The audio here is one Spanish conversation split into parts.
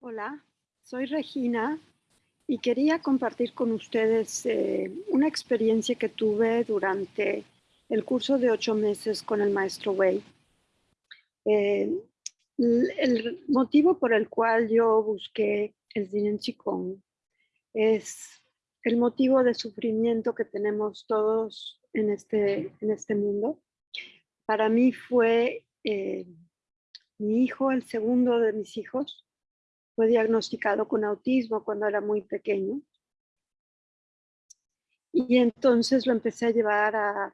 Hola, soy Regina y quería compartir con ustedes eh, una experiencia que tuve durante el curso de ocho meses con el maestro Wei. Eh, el motivo por el cual yo busqué el Zen Qigong es el motivo de sufrimiento que tenemos todos en este, en este mundo. Para mí fue eh, mi hijo, el segundo de mis hijos, fue diagnosticado con autismo cuando era muy pequeño. Y entonces lo empecé a llevar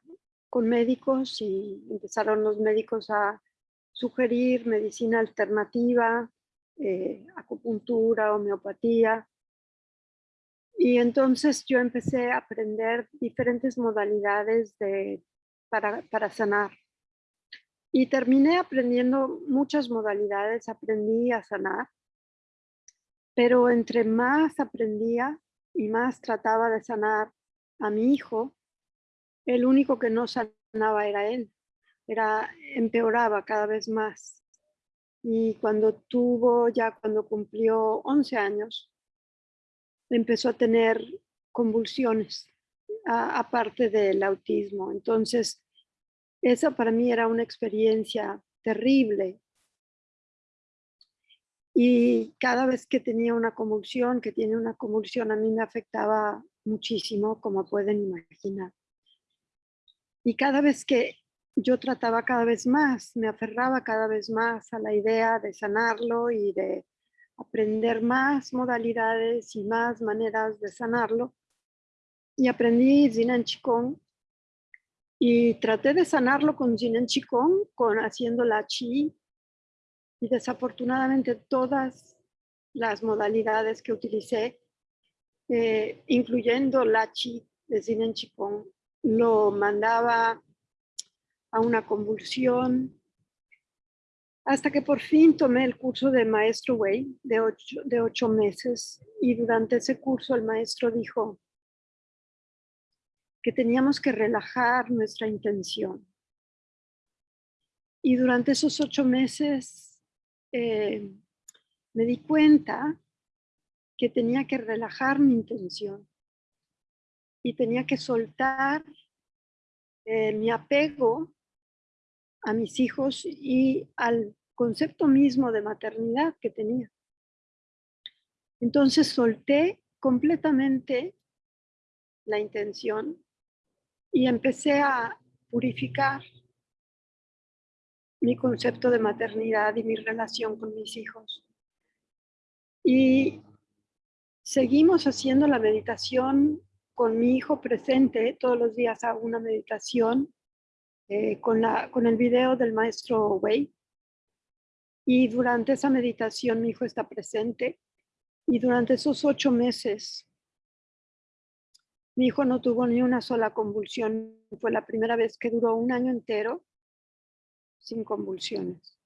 con médicos y empezaron los médicos a sugerir medicina alternativa, eh, acupuntura, homeopatía. Y entonces yo empecé a aprender diferentes modalidades de, para, para sanar. Y terminé aprendiendo muchas modalidades, aprendí a sanar pero entre más aprendía y más trataba de sanar a mi hijo, el único que no sanaba era él, era, empeoraba cada vez más. Y cuando tuvo, ya cuando cumplió 11 años, empezó a tener convulsiones, aparte del autismo. Entonces, esa para mí era una experiencia terrible, y cada vez que tenía una convulsión, que tiene una convulsión, a mí me afectaba muchísimo, como pueden imaginar. Y cada vez que yo trataba cada vez más, me aferraba cada vez más a la idea de sanarlo y de aprender más modalidades y más maneras de sanarlo. Y aprendí Zinan Qigong y traté de sanarlo con Zinan Qigong, con haciendo la Chi, y desafortunadamente todas las modalidades que utilicé, eh, incluyendo la chi de Zinen Chikong, lo mandaba a una convulsión, hasta que por fin tomé el curso de Maestro Wei de ocho, de ocho meses y durante ese curso el maestro dijo que teníamos que relajar nuestra intención. Y durante esos ocho meses eh, me di cuenta que tenía que relajar mi intención y tenía que soltar eh, mi apego a mis hijos y al concepto mismo de maternidad que tenía. Entonces solté completamente la intención y empecé a purificar mi concepto de maternidad y mi relación con mis hijos. Y seguimos haciendo la meditación con mi hijo presente, todos los días hago una meditación eh, con, la, con el video del maestro Wei. Y durante esa meditación mi hijo está presente. Y durante esos ocho meses, mi hijo no tuvo ni una sola convulsión. Fue la primera vez que duró un año entero sin convulsiones.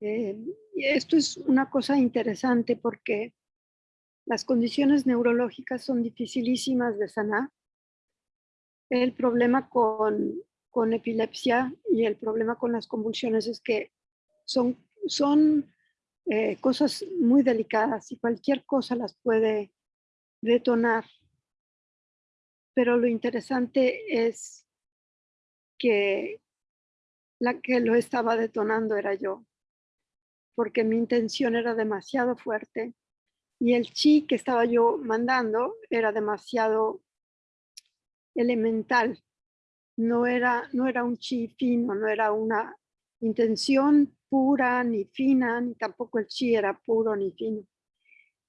Eh, y esto es una cosa interesante porque las condiciones neurológicas son dificilísimas de sanar. El problema con, con epilepsia y el problema con las convulsiones es que son, son eh, cosas muy delicadas y cualquier cosa las puede detonar. Pero lo interesante es que la que lo estaba detonando era yo, porque mi intención era demasiado fuerte y el chi que estaba yo mandando era demasiado elemental. No era, no era un chi fino, no era una intención pura ni fina, ni tampoco el chi era puro ni fino.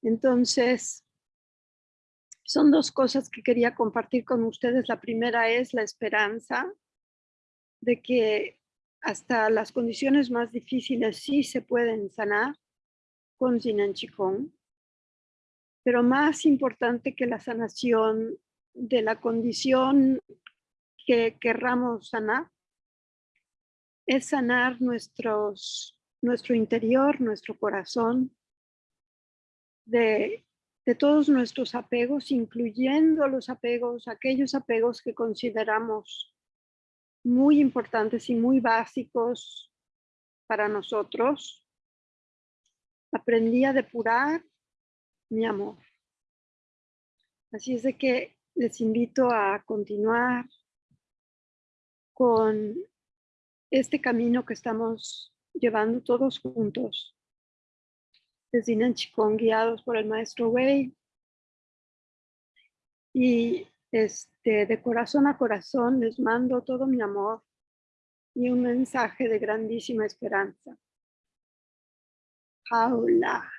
Entonces, son dos cosas que quería compartir con ustedes. La primera es la esperanza de que hasta las condiciones más difíciles sí se pueden sanar con Qigong, pero más importante que la sanación de la condición que querramos sanar es sanar nuestros, nuestro interior, nuestro corazón, de, de todos nuestros apegos, incluyendo los apegos, aquellos apegos que consideramos muy importantes y muy básicos para nosotros, aprendí a depurar mi amor. Así es de que les invito a continuar con este camino que estamos llevando todos juntos desde Nanchikong, guiados por el maestro Wei. Y este, de corazón a corazón les mando todo mi amor y un mensaje de grandísima esperanza. Paula.